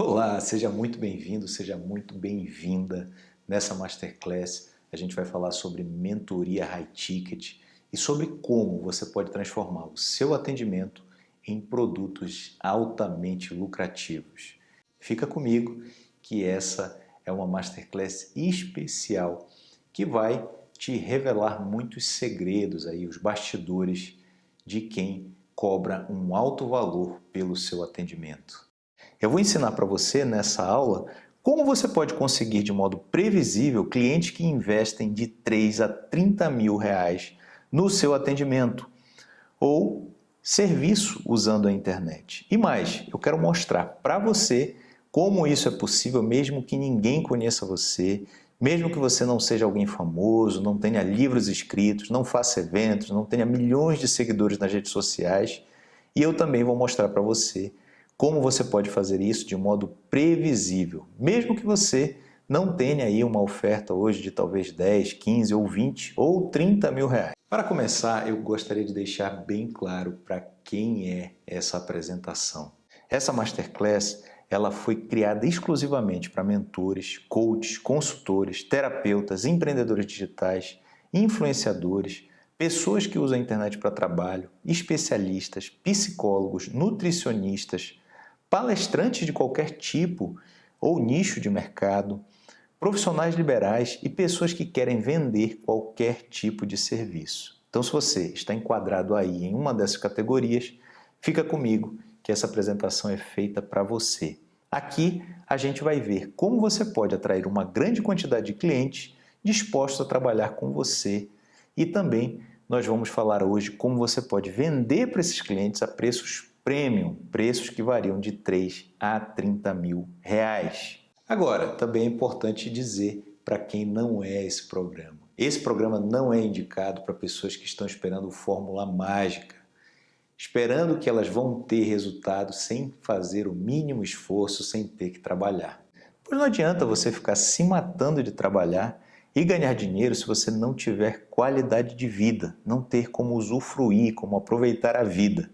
Olá, seja muito bem-vindo, seja muito bem-vinda. Nessa Masterclass a gente vai falar sobre mentoria high ticket e sobre como você pode transformar o seu atendimento em produtos altamente lucrativos. Fica comigo que essa é uma Masterclass especial que vai te revelar muitos segredos aí, os bastidores de quem cobra um alto valor pelo seu atendimento. Eu vou ensinar para você nessa aula como você pode conseguir de modo previsível clientes que investem de 3 a 30 mil reais no seu atendimento ou serviço usando a internet. E mais, eu quero mostrar para você como isso é possível mesmo que ninguém conheça você, mesmo que você não seja alguém famoso, não tenha livros escritos, não faça eventos, não tenha milhões de seguidores nas redes sociais. E eu também vou mostrar para você como você pode fazer isso de modo previsível, mesmo que você não tenha aí uma oferta hoje de talvez 10, 15 ou 20 ou 30 mil reais. Para começar, eu gostaria de deixar bem claro para quem é essa apresentação. Essa Masterclass ela foi criada exclusivamente para mentores, coaches, consultores, terapeutas, empreendedores digitais, influenciadores, pessoas que usam a internet para trabalho, especialistas, psicólogos, nutricionistas, palestrantes de qualquer tipo ou nicho de mercado, profissionais liberais e pessoas que querem vender qualquer tipo de serviço. Então, se você está enquadrado aí em uma dessas categorias, fica comigo que essa apresentação é feita para você. Aqui a gente vai ver como você pode atrair uma grande quantidade de clientes dispostos a trabalhar com você e também nós vamos falar hoje como você pode vender para esses clientes a preços premium, preços que variam de 3 a 30 mil reais. Agora, também é importante dizer para quem não é esse programa. Esse programa não é indicado para pessoas que estão esperando fórmula mágica, esperando que elas vão ter resultado sem fazer o mínimo esforço, sem ter que trabalhar. Pois não adianta você ficar se matando de trabalhar e ganhar dinheiro se você não tiver qualidade de vida, não ter como usufruir, como aproveitar a vida.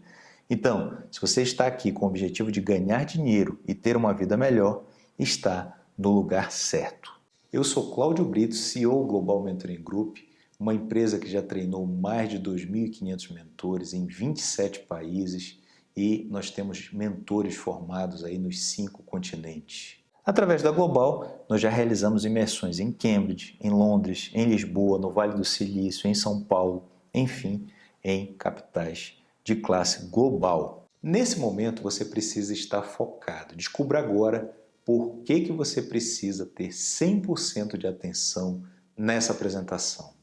Então, se você está aqui com o objetivo de ganhar dinheiro e ter uma vida melhor, está no lugar certo. Eu sou Cláudio Brito, CEO Global Mentoring Group, uma empresa que já treinou mais de 2.500 mentores em 27 países e nós temos mentores formados aí nos cinco continentes. Através da Global, nós já realizamos imersões em Cambridge, em Londres, em Lisboa, no Vale do Silício, em São Paulo, enfim, em capitais de classe global. Nesse momento você precisa estar focado. Descubra agora por que, que você precisa ter 100% de atenção nessa apresentação.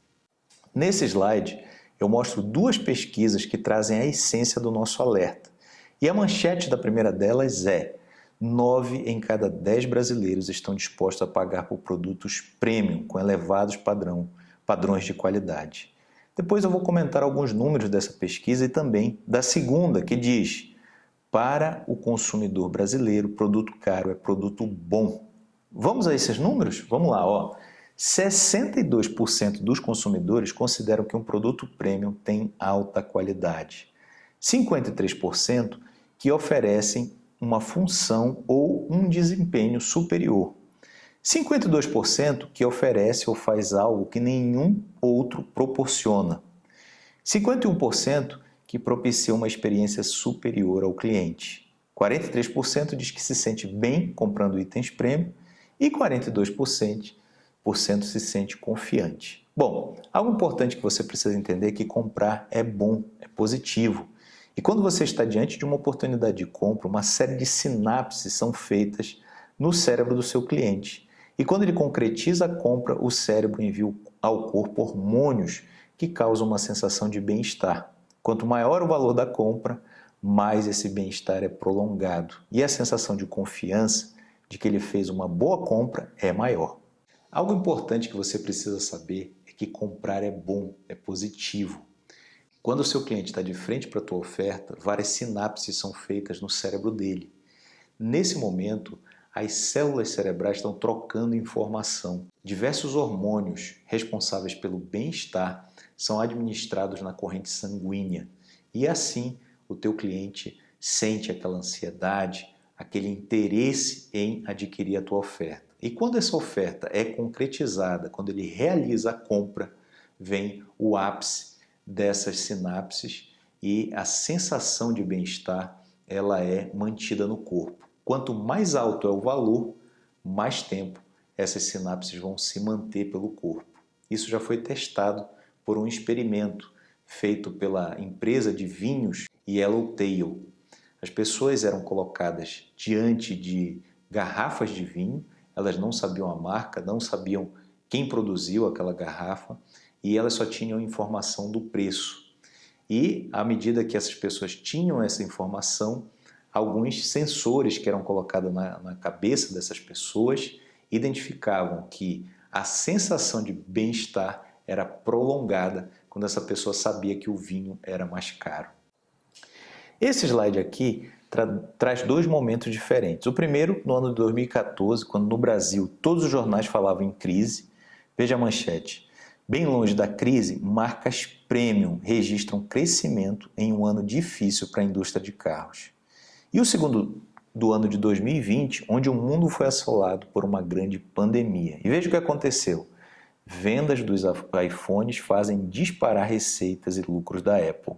Nesse slide eu mostro duas pesquisas que trazem a essência do nosso alerta. E a manchete da primeira delas é 9 em cada 10 brasileiros estão dispostos a pagar por produtos premium com elevados padrão, padrões de qualidade. Depois eu vou comentar alguns números dessa pesquisa e também da segunda, que diz para o consumidor brasileiro, produto caro é produto bom. Vamos a esses números? Vamos lá, ó. 62% dos consumidores consideram que um produto premium tem alta qualidade. 53% que oferecem uma função ou um desempenho superior. 52% que oferece ou faz algo que nenhum outro proporciona. 51% que propicia uma experiência superior ao cliente. 43% diz que se sente bem comprando itens premium e 42% se sente confiante. Bom, algo importante que você precisa entender é que comprar é bom, é positivo. E quando você está diante de uma oportunidade de compra, uma série de sinapses são feitas no cérebro do seu cliente. E quando ele concretiza a compra, o cérebro envia ao corpo hormônios que causam uma sensação de bem-estar. Quanto maior o valor da compra, mais esse bem-estar é prolongado. E a sensação de confiança de que ele fez uma boa compra é maior. Algo importante que você precisa saber é que comprar é bom, é positivo. Quando o seu cliente está de frente para a tua oferta, várias sinapses são feitas no cérebro dele. Nesse momento, as células cerebrais estão trocando informação. Diversos hormônios responsáveis pelo bem-estar são administrados na corrente sanguínea e assim o teu cliente sente aquela ansiedade, aquele interesse em adquirir a tua oferta. E quando essa oferta é concretizada, quando ele realiza a compra, vem o ápice dessas sinapses e a sensação de bem-estar ela é mantida no corpo. Quanto mais alto é o valor, mais tempo essas sinapses vão se manter pelo corpo. Isso já foi testado por um experimento feito pela empresa de vinhos Yellowtail. As pessoas eram colocadas diante de garrafas de vinho, elas não sabiam a marca, não sabiam quem produziu aquela garrafa e elas só tinham informação do preço. E à medida que essas pessoas tinham essa informação, alguns sensores que eram colocados na, na cabeça dessas pessoas identificavam que a sensação de bem-estar era prolongada quando essa pessoa sabia que o vinho era mais caro. Esse slide aqui tra traz dois momentos diferentes. O primeiro, no ano de 2014, quando no Brasil todos os jornais falavam em crise. Veja a manchete. Bem longe da crise, marcas premium registram crescimento em um ano difícil para a indústria de carros. E o segundo do ano de 2020, onde o mundo foi assolado por uma grande pandemia. E veja o que aconteceu. Vendas dos iPhones fazem disparar receitas e lucros da Apple.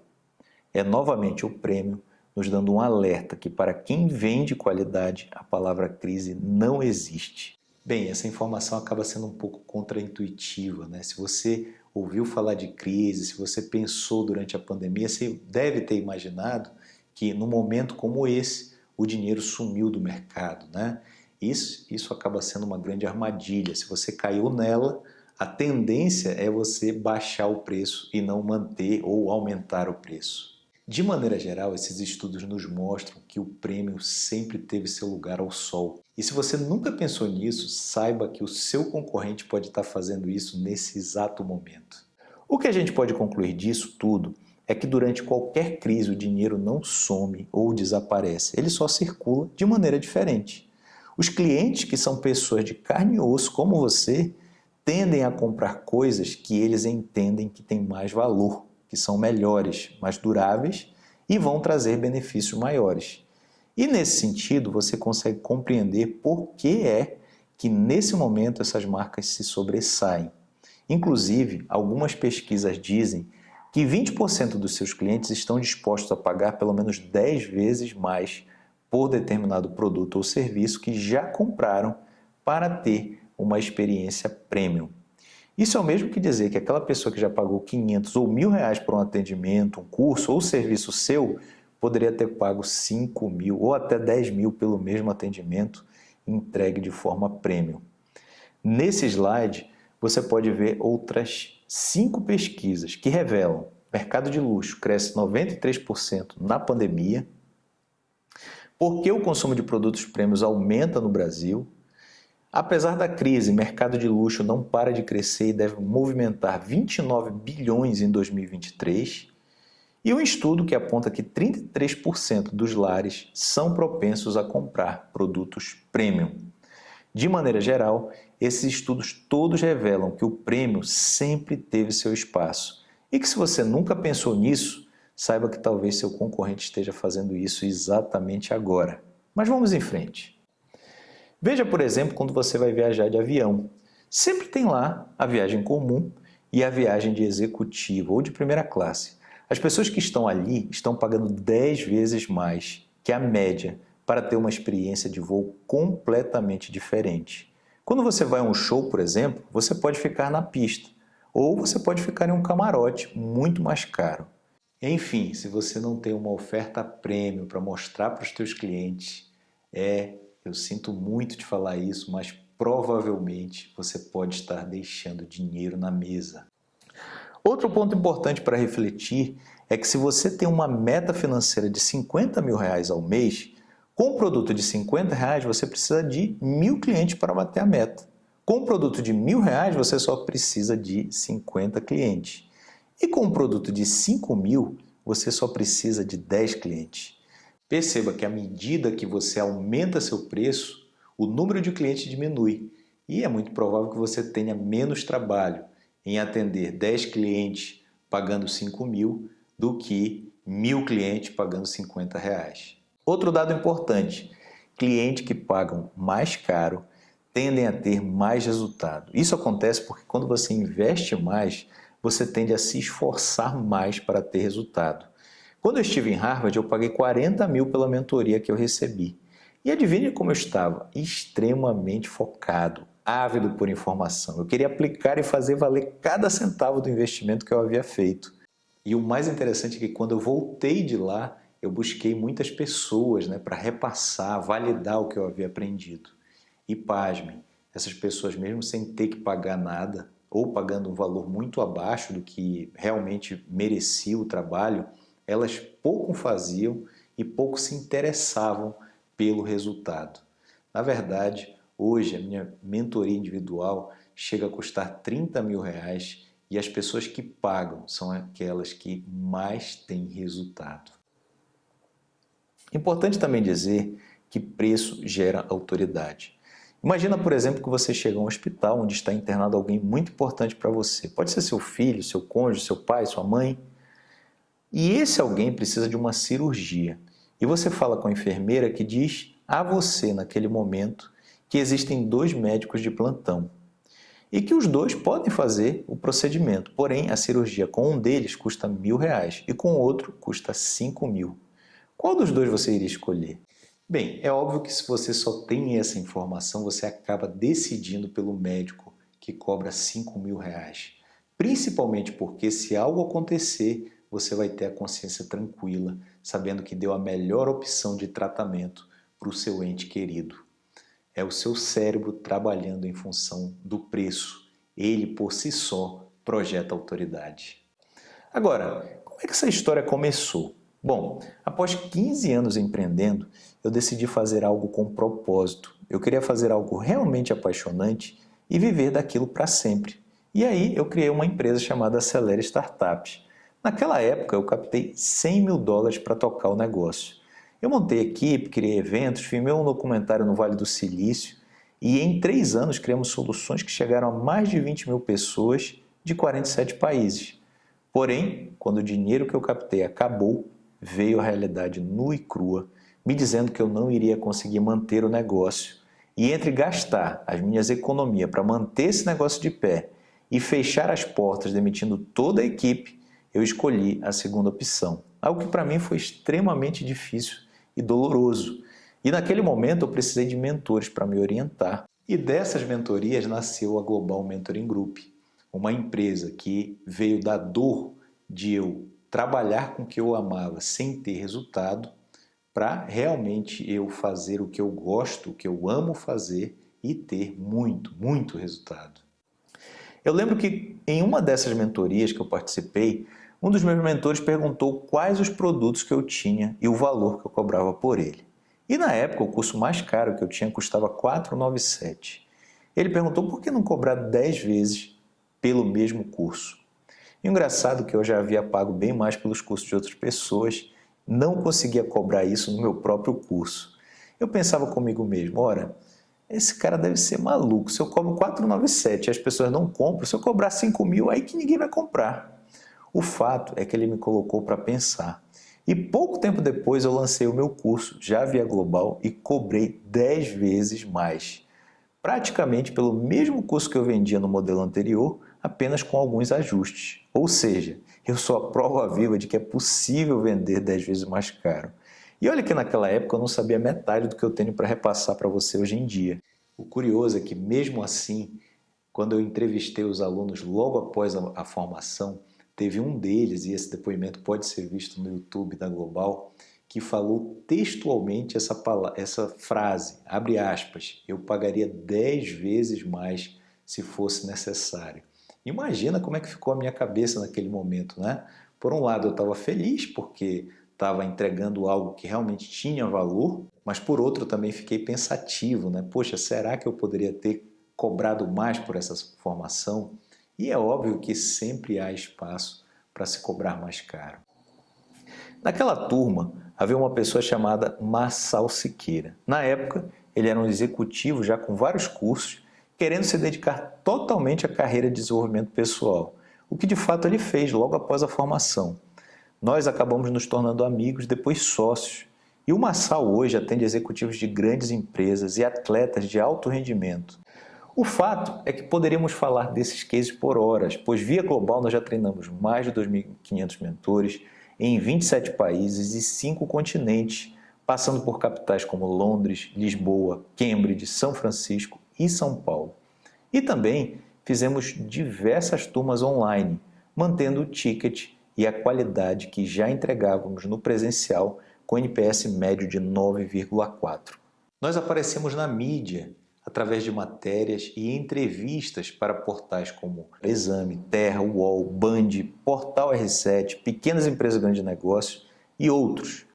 É novamente o prêmio nos dando um alerta que para quem vende qualidade, a palavra crise não existe. Bem, essa informação acaba sendo um pouco contraintuitiva, né? Se você ouviu falar de crise, se você pensou durante a pandemia, você deve ter imaginado que num momento como esse, o dinheiro sumiu do mercado. Né? Isso, isso acaba sendo uma grande armadilha. Se você caiu nela, a tendência é você baixar o preço e não manter ou aumentar o preço. De maneira geral, esses estudos nos mostram que o prêmio sempre teve seu lugar ao sol. E se você nunca pensou nisso, saiba que o seu concorrente pode estar fazendo isso nesse exato momento. O que a gente pode concluir disso tudo é que durante qualquer crise o dinheiro não some ou desaparece, ele só circula de maneira diferente. Os clientes, que são pessoas de carne e osso como você, tendem a comprar coisas que eles entendem que têm mais valor, que são melhores, mais duráveis e vão trazer benefícios maiores. E nesse sentido, você consegue compreender por que é que nesse momento essas marcas se sobressaem. Inclusive, algumas pesquisas dizem que 20% dos seus clientes estão dispostos a pagar pelo menos 10 vezes mais por determinado produto ou serviço que já compraram para ter uma experiência premium. Isso é o mesmo que dizer que aquela pessoa que já pagou 500 ou mil reais por um atendimento, um curso ou serviço seu, poderia ter pago 5 mil ou até 10 mil pelo mesmo atendimento entregue de forma premium. Nesse slide, você pode ver outras cinco pesquisas que revelam mercado de luxo cresce 93% na pandemia, porque o consumo de produtos prêmios aumenta no Brasil, apesar da crise, mercado de luxo não para de crescer e deve movimentar 29 bilhões em 2023, e um estudo que aponta que 33% dos lares são propensos a comprar produtos premium. De maneira geral, esses estudos todos revelam que o prêmio sempre teve seu espaço e que se você nunca pensou nisso, saiba que talvez seu concorrente esteja fazendo isso exatamente agora. Mas vamos em frente. Veja, por exemplo, quando você vai viajar de avião. Sempre tem lá a viagem comum e a viagem de executivo ou de primeira classe. As pessoas que estão ali estão pagando 10 vezes mais que a média para ter uma experiência de voo completamente diferente. Quando você vai a um show, por exemplo, você pode ficar na pista, ou você pode ficar em um camarote muito mais caro. Enfim, se você não tem uma oferta prêmio para mostrar para os seus clientes, é, eu sinto muito de falar isso, mas provavelmente você pode estar deixando dinheiro na mesa. Outro ponto importante para refletir é que se você tem uma meta financeira de 50 mil reais ao mês, com um produto de 50 reais, você precisa de mil clientes para bater a meta. Com um produto de mil reais, você só precisa de 50 clientes. E com um produto de 5 mil, você só precisa de 10 clientes. Perceba que à medida que você aumenta seu preço, o número de clientes diminui. E é muito provável que você tenha menos trabalho em atender 10 clientes pagando 5 mil do que mil clientes pagando 50 reais. Outro dado importante, clientes que pagam mais caro tendem a ter mais resultado. Isso acontece porque quando você investe mais, você tende a se esforçar mais para ter resultado. Quando eu estive em Harvard, eu paguei 40 mil pela mentoria que eu recebi. E adivinhe como eu estava? Extremamente focado, ávido por informação. Eu queria aplicar e fazer valer cada centavo do investimento que eu havia feito. E o mais interessante é que quando eu voltei de lá, eu busquei muitas pessoas né, para repassar, validar o que eu havia aprendido. E pasmem, essas pessoas mesmo sem ter que pagar nada, ou pagando um valor muito abaixo do que realmente merecia o trabalho, elas pouco faziam e pouco se interessavam pelo resultado. Na verdade, hoje a minha mentoria individual chega a custar 30 mil reais e as pessoas que pagam são aquelas que mais têm resultado. Importante também dizer que preço gera autoridade. Imagina, por exemplo, que você chega a um hospital onde está internado alguém muito importante para você. Pode ser seu filho, seu cônjuge, seu pai, sua mãe. E esse alguém precisa de uma cirurgia. E você fala com a enfermeira que diz a você, naquele momento, que existem dois médicos de plantão e que os dois podem fazer o procedimento, porém a cirurgia com um deles custa mil reais e com o outro custa cinco mil. Qual dos dois você iria escolher? Bem, é óbvio que se você só tem essa informação, você acaba decidindo pelo médico que cobra 5 mil reais. Principalmente porque se algo acontecer, você vai ter a consciência tranquila, sabendo que deu a melhor opção de tratamento para o seu ente querido. É o seu cérebro trabalhando em função do preço. Ele, por si só, projeta autoridade. Agora, como é que essa história começou? Bom, após 15 anos empreendendo, eu decidi fazer algo com propósito. Eu queria fazer algo realmente apaixonante e viver daquilo para sempre. E aí eu criei uma empresa chamada Acelera Startups. Naquela época eu captei 100 mil dólares para tocar o negócio. Eu montei equipe, criei eventos, filmei um documentário no Vale do Silício e em três anos criamos soluções que chegaram a mais de 20 mil pessoas de 47 países. Porém, quando o dinheiro que eu captei acabou, veio a realidade nua e crua, me dizendo que eu não iria conseguir manter o negócio. E entre gastar as minhas economias para manter esse negócio de pé e fechar as portas demitindo toda a equipe, eu escolhi a segunda opção. Algo que para mim foi extremamente difícil e doloroso. E naquele momento eu precisei de mentores para me orientar. E dessas mentorias nasceu a Global Mentoring Group, uma empresa que veio da dor de eu trabalhar com o que eu amava sem ter resultado, para realmente eu fazer o que eu gosto, o que eu amo fazer e ter muito, muito resultado. Eu lembro que em uma dessas mentorias que eu participei, um dos meus mentores perguntou quais os produtos que eu tinha e o valor que eu cobrava por ele. E na época o curso mais caro que eu tinha custava 497. Ele perguntou por que não cobrar 10 vezes pelo mesmo curso. E engraçado é que eu já havia pago bem mais pelos cursos de outras pessoas, não conseguia cobrar isso no meu próprio curso. Eu pensava comigo mesmo, ora, esse cara deve ser maluco, se eu cobro 497 e as pessoas não compram, se eu cobrar 5 mil, aí que ninguém vai comprar. O fato é que ele me colocou para pensar. E pouco tempo depois eu lancei o meu curso, já via global, e cobrei 10 vezes mais. Praticamente pelo mesmo curso que eu vendia no modelo anterior, apenas com alguns ajustes. Ou seja, eu sou a prova viva de que é possível vender 10 vezes mais caro. E olha que naquela época eu não sabia metade do que eu tenho para repassar para você hoje em dia. O curioso é que mesmo assim, quando eu entrevistei os alunos logo após a, a formação, Teve um deles, e esse depoimento pode ser visto no YouTube da Global, que falou textualmente essa, essa frase, abre aspas, eu pagaria 10 vezes mais se fosse necessário. Imagina como é que ficou a minha cabeça naquele momento, né? Por um lado eu estava feliz porque estava entregando algo que realmente tinha valor, mas por outro também fiquei pensativo, né? Poxa, será que eu poderia ter cobrado mais por essa formação? E é óbvio que sempre há espaço para se cobrar mais caro. Naquela turma, havia uma pessoa chamada Marçal Siqueira. Na época, ele era um executivo já com vários cursos, querendo se dedicar totalmente à carreira de desenvolvimento pessoal, o que de fato ele fez logo após a formação. Nós acabamos nos tornando amigos, depois sócios, E o Massal hoje atende executivos de grandes empresas e atletas de alto rendimento. O fato é que poderíamos falar desses cases por horas, pois via global nós já treinamos mais de 2.500 mentores em 27 países e 5 continentes, passando por capitais como Londres, Lisboa, Cambridge, São Francisco e São Paulo. E também fizemos diversas turmas online, mantendo o ticket e a qualidade que já entregávamos no presencial com NPS médio de 9,4. Nós aparecemos na mídia através de matérias e entrevistas para portais como Exame, Terra, UOL, Band, Portal R7, Pequenas Empresas Grandes Negócios e outros.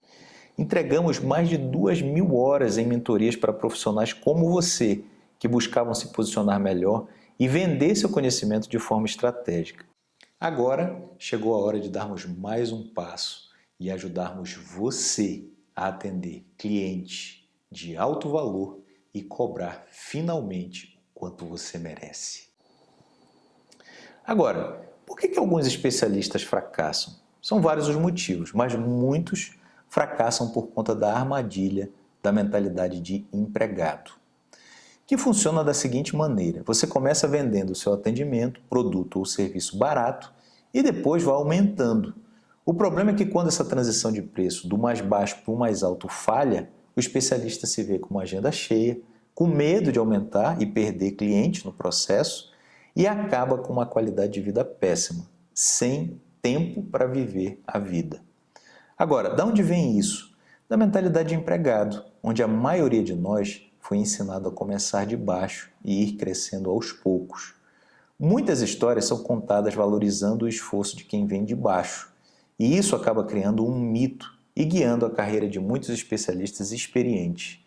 Entregamos mais de duas mil horas em mentorias para profissionais como você, que buscavam se posicionar melhor e vender seu conhecimento de forma estratégica. Agora chegou a hora de darmos mais um passo e ajudarmos você a atender clientes de alto valor e cobrar finalmente o quanto você merece. Agora, por que, que alguns especialistas fracassam? São vários os motivos, mas muitos fracassam por conta da armadilha da mentalidade de empregado que funciona da seguinte maneira. Você começa vendendo o seu atendimento, produto ou serviço barato e depois vai aumentando. O problema é que quando essa transição de preço do mais baixo para o mais alto falha, o especialista se vê com uma agenda cheia, com medo de aumentar e perder cliente no processo e acaba com uma qualidade de vida péssima, sem tempo para viver a vida. Agora, de onde vem isso? Da mentalidade de empregado, onde a maioria de nós foi ensinado a começar de baixo e ir crescendo aos poucos. Muitas histórias são contadas valorizando o esforço de quem vem de baixo, e isso acaba criando um mito e guiando a carreira de muitos especialistas experientes.